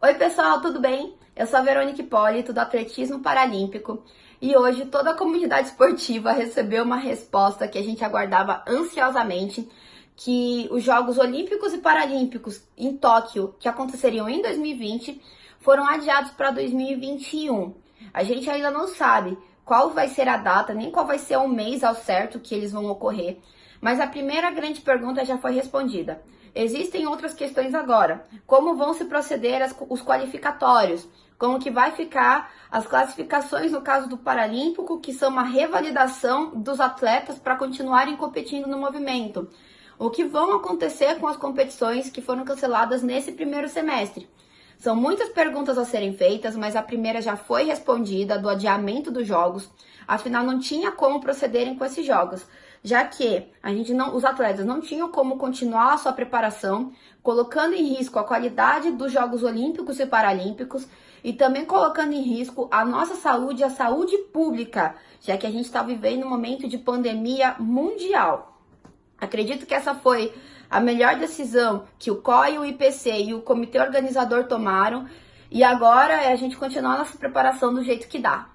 Oi pessoal, tudo bem? Eu sou a Verônica Hipólito do Atletismo Paralímpico e hoje toda a comunidade esportiva recebeu uma resposta que a gente aguardava ansiosamente que os Jogos Olímpicos e Paralímpicos em Tóquio, que aconteceriam em 2020, foram adiados para 2021. A gente ainda não sabe qual vai ser a data, nem qual vai ser o mês ao certo que eles vão ocorrer, mas a primeira grande pergunta já foi respondida. Existem outras questões agora. Como vão se proceder as, os qualificatórios? Como que vai ficar as classificações no caso do Paralímpico, que são uma revalidação dos atletas para continuarem competindo no movimento? O que vão acontecer com as competições que foram canceladas nesse primeiro semestre? São muitas perguntas a serem feitas, mas a primeira já foi respondida do adiamento dos jogos. Afinal, não tinha como procederem com esses jogos, já que a gente não, os atletas não tinham como continuar a sua preparação, colocando em risco a qualidade dos Jogos Olímpicos e Paralímpicos e também colocando em risco a nossa saúde, a saúde pública, já que a gente está vivendo um momento de pandemia mundial. Acredito que essa foi a melhor decisão que o COI, o IPC e o comitê organizador tomaram. E agora é a gente continuar nossa preparação do jeito que dá.